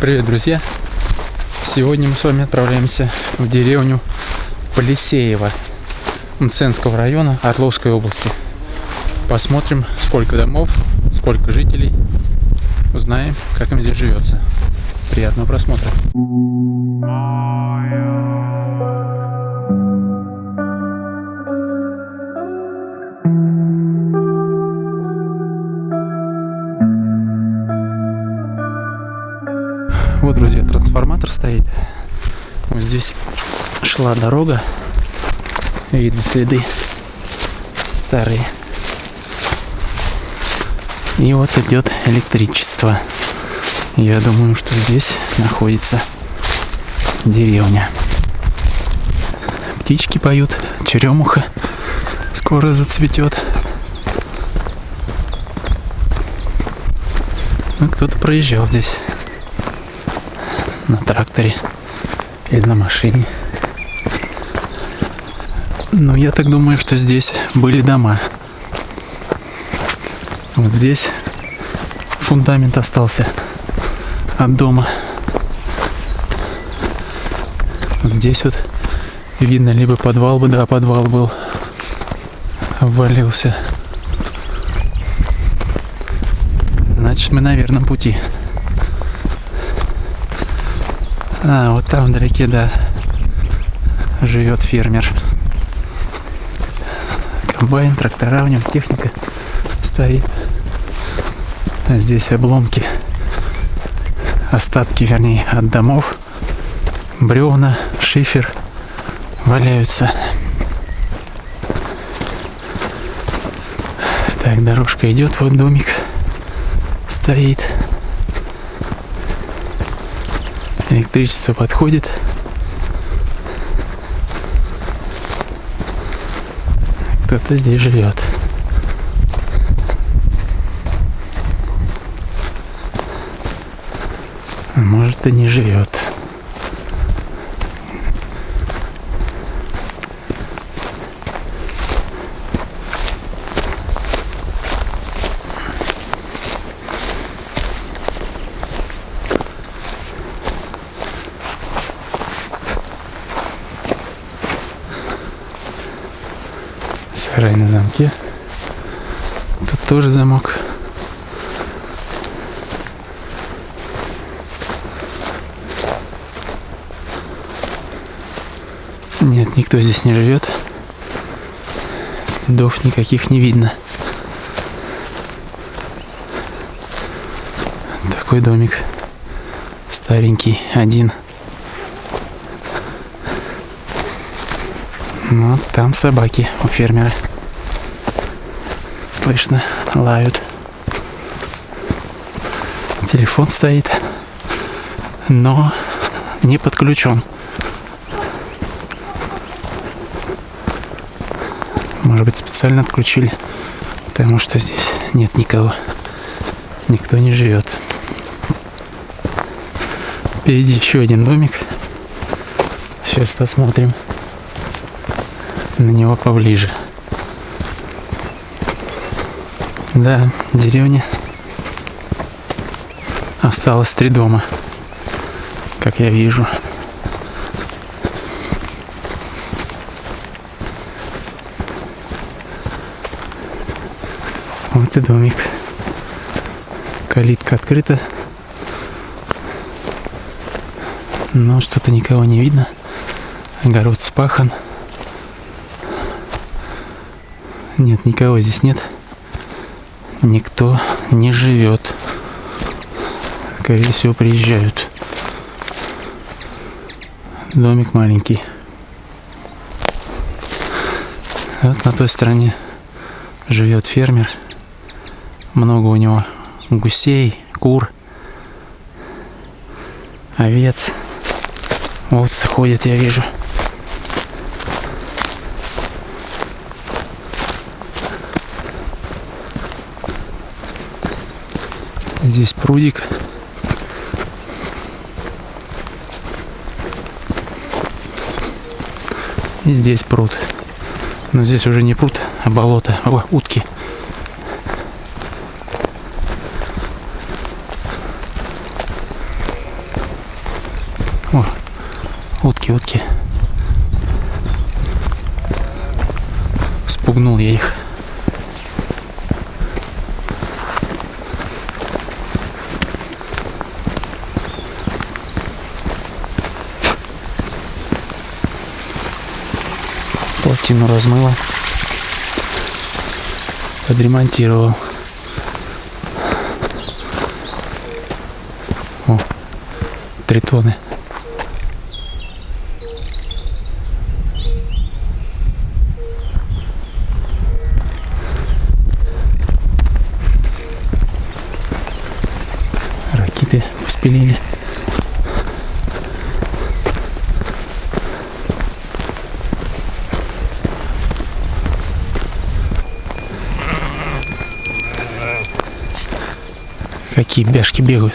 Привет, друзья! Сегодня мы с вами отправляемся в деревню Полисеево Мценского района Орловской области. Посмотрим, сколько домов, сколько жителей. Узнаем, как им здесь живется. Приятного просмотра. Трансформатор стоит. Вот здесь шла дорога. Видно следы старые. И вот идет электричество. Я думаю, что здесь находится деревня. Птички поют, черемуха скоро зацветет. Ну, кто-то проезжал здесь на тракторе или на машине. Ну, я так думаю, что здесь были дома. Вот здесь фундамент остался от дома. Здесь вот видно, либо подвал бы, да, подвал был, обвалился. Значит, мы на верном пути. А, вот там вдалеке, да, живет фермер. Комбайн, трактора в нем, техника стоит. А здесь обломки, остатки, вернее, от домов, бревна, шифер валяются. Так, дорожка идет, вот домик стоит. Электричество подходит. Кто-то здесь живет. Может и не живет. Сарай на замке. Тут тоже замок. Нет, никто здесь не живет. Следов никаких не видно. Такой домик. Старенький, один. Ну, там собаки у фермера. Слышно, лают. Телефон стоит, но не подключен. Может быть, специально отключили, потому что здесь нет никого. Никто не живет. Впереди еще один домик. Сейчас посмотрим на него поближе. Да, деревня. Осталось три дома, как я вижу. Вот и домик. Калитка открыта. Но что-то никого не видно. Огород спахан. Нет, никого здесь нет. Никто не живет. Скорее всего, приезжают. Домик маленький. Вот на той стороне живет фермер. Много у него гусей, кур, овец. Овцы ходят, я вижу. Здесь прудик. И здесь пруд. Но здесь уже не пруд, а болото. О, утки. О, утки, утки. Спугнул я их. Плотину размыло. Подремонтировал. О, тритоны. Ракеты спилили. Какие бяшки бегают.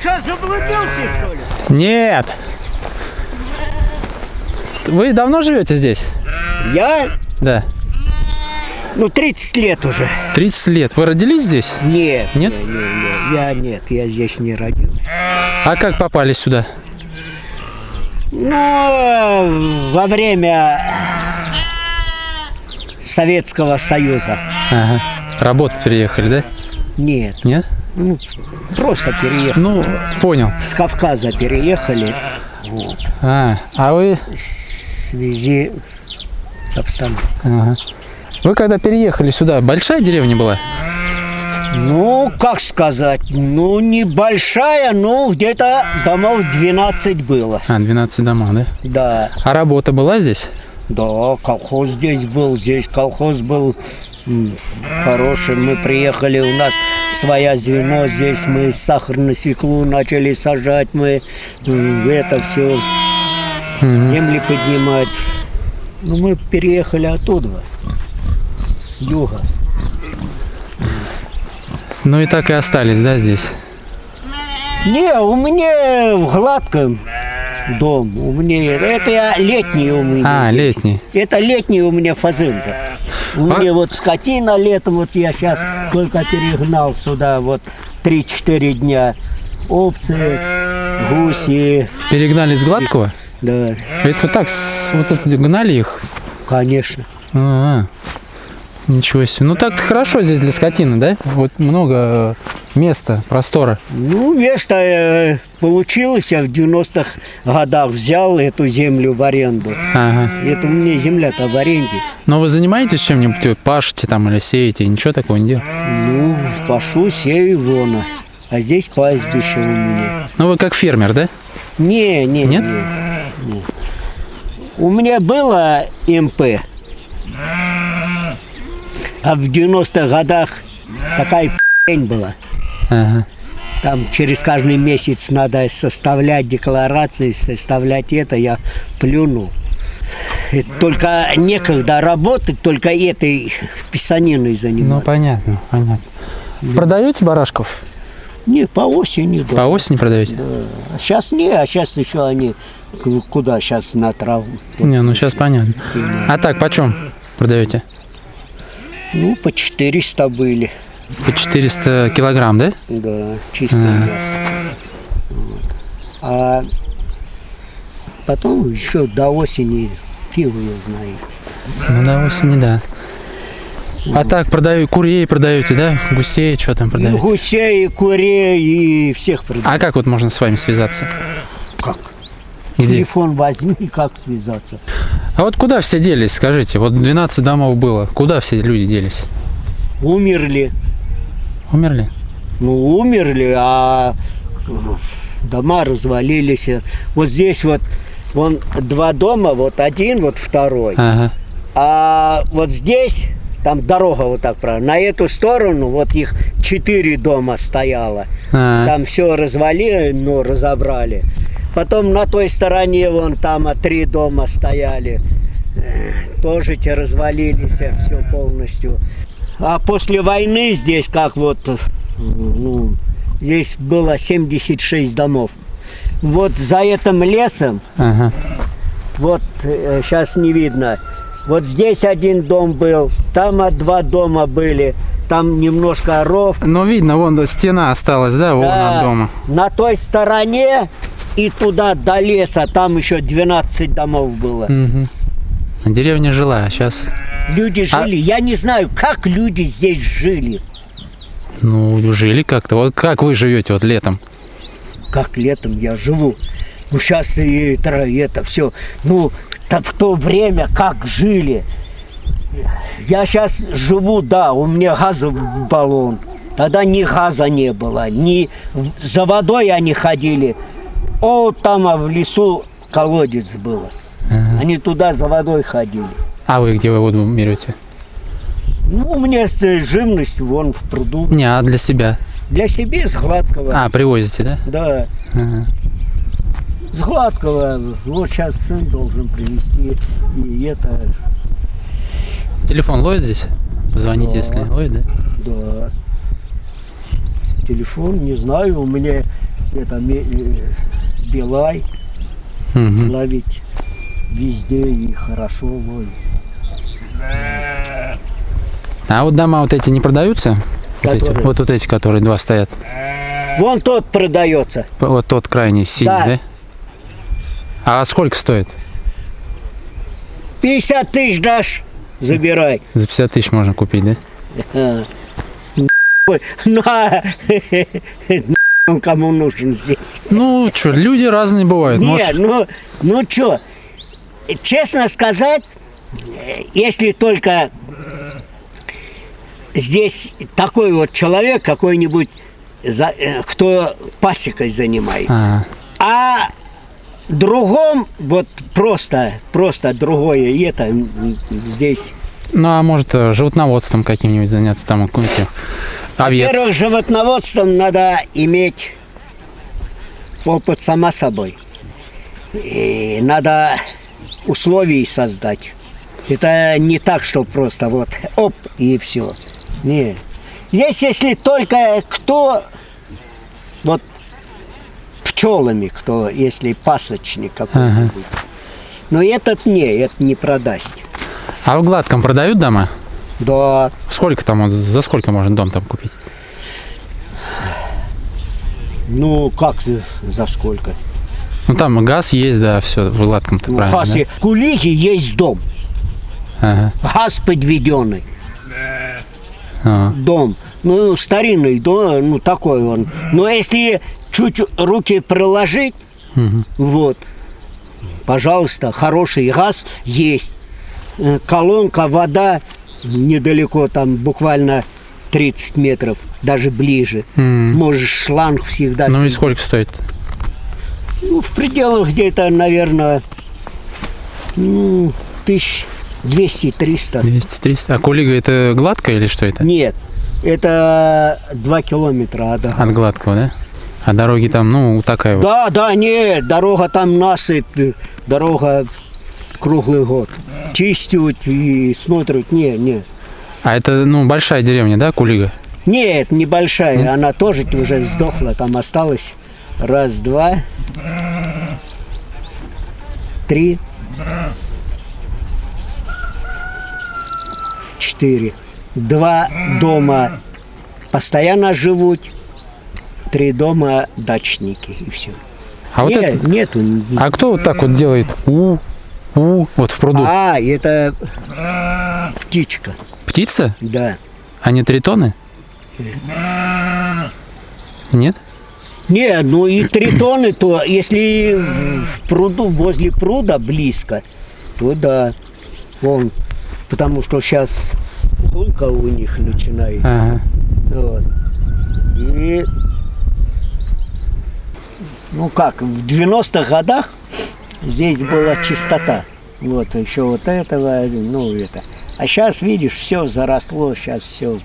Что, заблудился, что ли? Нет! Вы давно живете здесь? Я? Да. Ну, 30 лет уже. 30 лет. Вы родились здесь? Нет. Нет? Не, не, не. Я нет, я здесь не родился. А как попали сюда? Ну, во время Советского Союза. Ага. Работать приехали, да? Нет. Нет? Ну, просто переехали. Ну, понял. С Кавказа переехали. Вот. А, а вы... В связи с обстановкой. Ага. Вы когда переехали сюда, большая деревня была? Ну, как сказать, ну, небольшая, но где-то домов 12 было. А, 12 домов, да? Да. А работа была здесь? Да, колхоз здесь был, здесь колхоз был хороший. Мы приехали, у нас своя звено, здесь мы сахарную свеклу начали сажать, мы это все, земли поднимать. Ну, мы переехали оттуда, юга. Ну и так и остались, да, здесь? Не, у меня в Гладком дом. У меня это я летний у меня. А, здесь. летний. Это летний у меня фазенда. У А- меня вот скотина летом, вот я сейчас только перегнал сюда, вот 3-4 дня. Овцы, гуси, Перегнали с Гладкого? да, Это так, вот тут гнали их? конечно. А, ничего себе. Ну так хорошо здесь для скотины, да? Вот много места, простора. Ну, место э, получилось, я в 90-х годах взял эту землю в аренду. Ага. Это у меня земля-то в аренде. Но вы занимаетесь чем-нибудь? Пашете там или сеете? Ничего такого не делаете? Ну, пашу, сею вона. А здесь пастбище у меня. Ну вы как фермер, да? Не, не, Нет? не, не. У меня было МП. А в 90-х годах такая пень была. Ага. Там через каждый месяц надо составлять декларации, составлять это. Я плюнул. И только некогда работать, только этой писаниной Ну заниматься. понятно, понятно. Продаете барашков? Не, по осени. да. По осени продаете? А сейчас не, а сейчас еще они куда сейчас на траву. Не, ну сейчас понятно. А так, почем продаете? Ну, по 400 были. По 400 килограмм, да? Да, чистое А. мясо. Вот. А потом еще до осени фигу я знаю. Ну до осени, да. А так, продаю, курей продаете, да? Гусей, что там продаете? гусей, и курей, и всех продаю. А как вот можно с вами связаться? как? Где? Телефон возьми, как связаться. А вот куда все делись, скажите? Вот 12 домов было. Куда все люди делись? Умерли. Умерли? Ну, умерли, а дома развалились. Вот здесь вот вон два дома, вот один, вот второй. Ага. А вот здесь, там дорога вот так правильно, на эту сторону вот их четыре дома стояло. А, Там все развалили, ну, разобрали. Потом на той стороне вон там а, три дома стояли. Э, Тоже те развалились все полностью. А после войны здесь как вот, э, ну, здесь было 76 домов. Вот за этим лесом, Ага. вот сейчас не видно, вот здесь один дом был, там а, два дома были, там немножко ров. Ну, видно, вон стена осталась, да, вон Да, от дома. На той стороне и туда до леса, там еще 12 домов было. Мгм. Деревня жила, сейчас, Люди А- жили, я не знаю, как люди здесь жили. ну, жили как-то. Вот как вы живете вот летом? как летом я живу. Ну, сейчас и это, это все. Ну, то в то время как жили. Я сейчас живу, да, у меня газовый баллон. Тогда ни газа не было, ни за водой они ходили. О, там а в лесу колодец было. Они туда за водой ходили. А вы где вы воду берете? Ну, у меня с- живность вон в пруду. Не, а для себя. Для себя с гладкого. А, привозите, да? Да. Ага. С гладкого. Вот сейчас сын должен привезти. И это, Телефон ловит здесь? Позвоните, Да. если ловит, да? да. Телефон, не знаю, у меня это Билай Мгм. ловить везде и хорошо ловит. А вот дома вот эти не продаются? Вот, эти, вот, вот эти, которые два стоят. Вон тот продается. Вот тот крайний синий, Да. да? А сколько стоит? 50 тысяч дашь, забирай. За 50 тысяч можно купить, да? А. Он кому нужен здесь? Ну, что, люди разные бывают. Нет, Может, ну, ну что, честно сказать, если только здесь такой вот человек, какой-нибудь, э, кто пасекой занимается, а, а другом вот просто, просто другое, и это здесь. ну, а может, э, животноводством каким-нибудь заняться, там, какой-нибудь овец. Во-первых, животноводством надо иметь опыт сама собой. И надо условия создать. Это не так, что просто вот оп и все. Не. Здесь, если только кто вот пчелами, кто, если пасочник какой-нибудь. Но этот не, это не продаст. А в Гладком продают дома? Да, Сколько там, за сколько можно дом там купить? ну как за, сколько? Ну, там газ есть, да, все, в Гладком-то Ну, правильно, газ да? и- Кулиги есть дом. Ага. Газ подведенный. А. Дом. Ну, старинный дом, ну, такой он. Но если чуть руки приложить, Мгм. вот, пожалуйста, хороший газ есть. Э, Колонка, вода недалеко, там буквально 30 метров, даже ближе. М. Можешь шланг всегда... Ну и снять. сколько стоит? Ну, в пределах где-то, наверное, ну, тысяч 200-300. 200-300. А Кулига это гладкая или что это? Нет, это 2 километра от От гладкого, да? А дороги там, ну, такая вот. Да, да, нет, дорога там насыпь, дорога круглый год. Чистят и смотрят, не, не. А это, ну, большая деревня, да, Кулига? Нет, небольшая, она тоже уже сдохла, там осталось раз, два, три, четыре. Два дома постоянно живут, три дома дачники и все. А вот Нет, это... нету. А кто вот так вот делает у, у, вот в пруду? А, это птичка, Птица? да. А не тритоны? Нет? Не, ну и тритоны, то если в пруду, возле пруда близко, то да, вон, потому что сейчас гулка у них начинается. Ага. Вот. И, ну как, в 90-х годах здесь была чистота. Вот, еще вот этого, ну это. А сейчас, видишь, все заросло, сейчас все,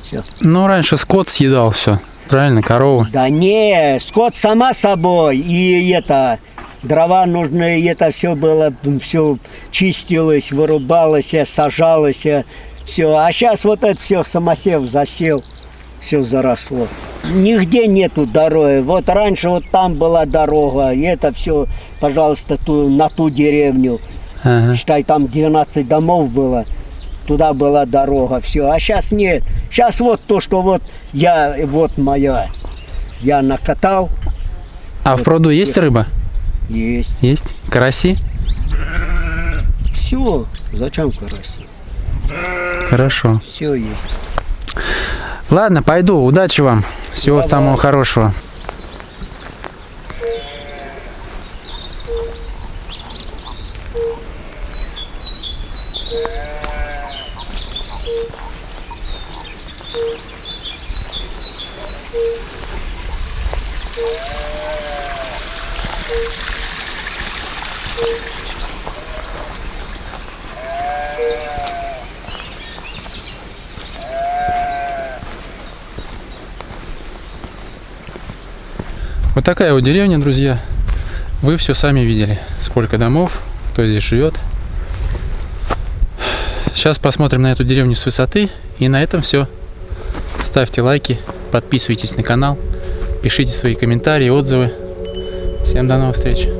все. Ну, раньше скот съедал все. Правильно, коровы. Да не, скот сама собой, и это, дрова нужны, и это все было, все чистилось, вырубалось, сажалось, все. А сейчас вот это все самосев засел, все заросло. Нигде нету дороги. Вот раньше вот там была дорога, и это все, пожалуйста, ту, на ту деревню. Ага. Считай, там 12 домов было. Туда была дорога, все. А сейчас нет. Сейчас вот то, что вот я, вот моя. Я накатал. А в пруду есть рыба? Есть. Есть? Караси? Все. Зачем караси? Хорошо. Все есть. Ладно, пойду. Удачи вам. Всего Давай. самого хорошего. Вот такая вот деревня, друзья. Вы все сами видели, сколько домов, кто здесь живет. Сейчас посмотрим на эту деревню с высоты. И на этом все. Ставьте лайки, подписывайтесь на канал, пишите свои комментарии, отзывы. Всем до новых встреч!